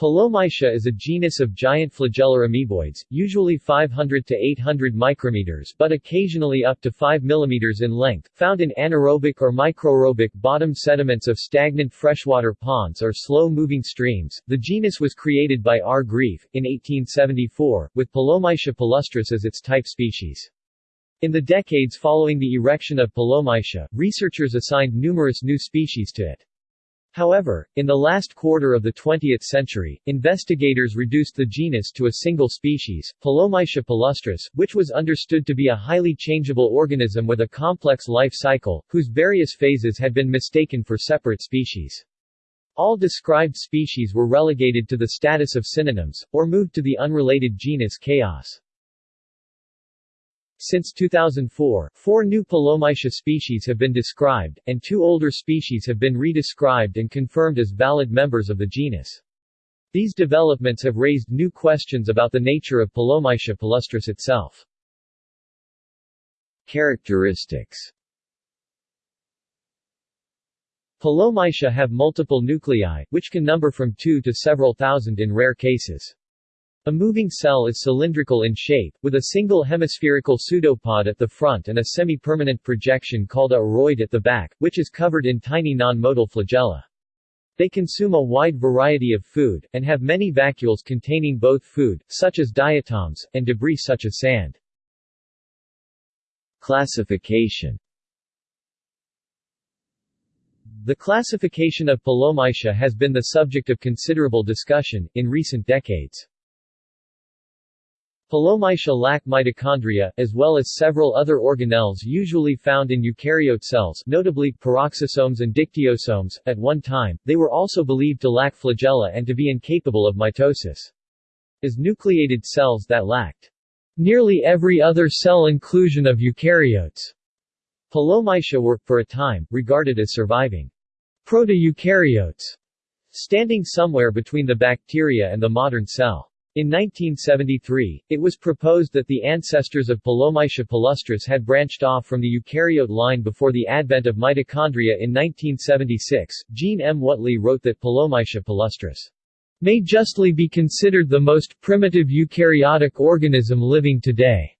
Pelomyxa is a genus of giant flagellar amoeboids, usually 500 to 800 micrometers but occasionally up to 5 mm in length, found in anaerobic or microaerobic bottom sediments of stagnant freshwater ponds or slow-moving streams. The genus was created by R. Greeff, in 1874, with Pelomyxa palustris as its type species. In the decades following the erection of Pelomyxa, researchers assigned numerous new species to it. However, in the last quarter of the 20th century, investigators reduced the genus to a single species, Pelomyxa palustris, which was understood to be a highly changeable organism with a complex life cycle, whose various phases had been mistaken for separate species. All described species were relegated to the status of synonyms, or moved to the unrelated genus Chaos. Since 2004, four new Pelomyxa species have been described, and two older species have been redescribed and confirmed as valid members of the genus. These developments have raised new questions about the nature of Pelomyxa palustris itself. Characteristics Pelomyxa have multiple nuclei, which can number from two to several thousand in rare cases. A moving cell is cylindrical in shape, with a single hemispherical pseudopod at the front and a semi-permanent projection called a uroid at the back, which is covered in tiny non-motile flagella. They consume a wide variety of food, and have many vacuoles containing both food, such as diatoms, and debris such as sand. Classification The classification of Pelomyxa has been the subject of considerable discussion, in recent decades. Pelomyxa lack mitochondria, as well as several other organelles usually found in eukaryote cells notably, peroxisomes and dictyosomes. At one time, they were also believed to lack flagella and to be incapable of mitosis. As nucleated cells that lacked nearly every other cell inclusion of eukaryotes, Pelomyxa were, for a time, regarded as surviving proto-eukaryotes, standing somewhere between the bacteria and the modern cell. In 1973, it was proposed that the ancestors of Pelomyxa palustris had branched off from the eukaryote line before the advent of mitochondria in 1976. Jean M. Whatley wrote that Pelomyxa palustris may justly be considered the most primitive eukaryotic organism living today.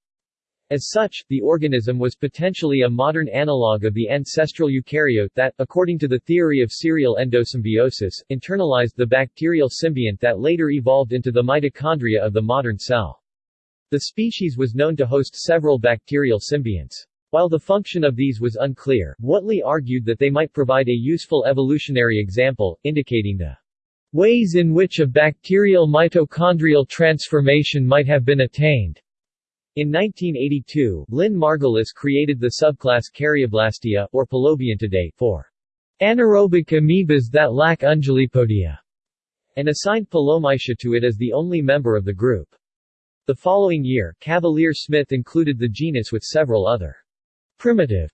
As such, the organism was potentially a modern analogue of the ancestral eukaryote that, according to the theory of serial endosymbiosis, internalized the bacterial symbiont that later evolved into the mitochondria of the modern cell. The species was known to host several bacterial symbionts. While the function of these was unclear, Whatley argued that they might provide a useful evolutionary example, indicating the ways in which a bacterial mitochondrial transformation might have been attained. In 1982, Lynn Margulis created the subclass Caryoblastea, or Pelobiontidae, for anaerobic amoebas that lack undulipodia, and assigned Pelomyxa to it as the only member of the group. The following year, Cavalier Smith included the genus with several other primitive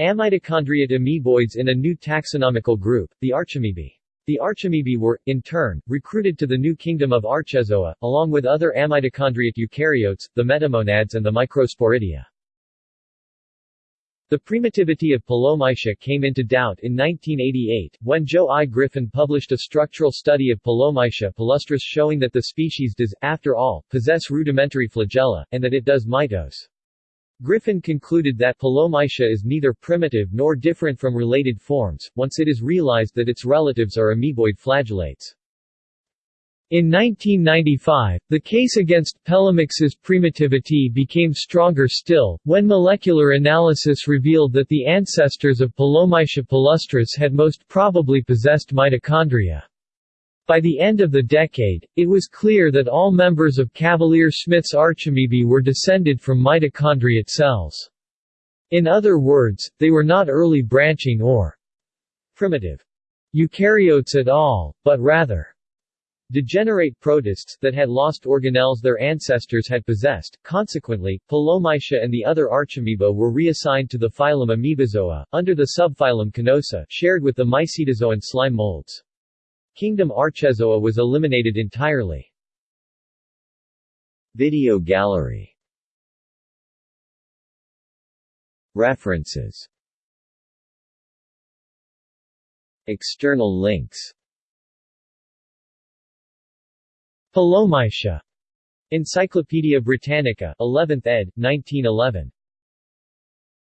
amitochondriate amoeboids in a new taxonomical group, the Archamoebae. The Archamoebae were, in turn, recruited to the new kingdom of Archezoa, along with other amitochondriate eukaryotes, the metamonads and the microsporidia. The primitivity of Pelomyxa came into doubt in 1988, when Joe I. Griffin published a structural study of Pelomyxa palustris showing that the species does, after all, possess rudimentary flagella, and that it does mitose. Griffin concluded that Pelomyxa is neither primitive nor different from related forms, once it is realized that its relatives are amoeboid flagellates. In 1995, the case against Pelomyxa's primitivity became stronger still, when molecular analysis revealed that the ancestors of Pelomyxa palustris had most probably possessed mitochondria. By the end of the decade, it was clear that all members of Cavalier-Smith's Archamoebae were descended from mitochondriate cells. In other words, they were not early branching or primitive eukaryotes at all, but rather degenerate protists that had lost organelles their ancestors had possessed. Consequently, Pelomyxa and the other Archamoeba were reassigned to the phylum Amoebozoa, under the subphylum Conosa, shared with the Mycetozoan slime molds. Kingdom Archezoa was eliminated entirely. Video gallery References External links Pelomyxa. Encyclopædia Britannica, 11th ed., 1911.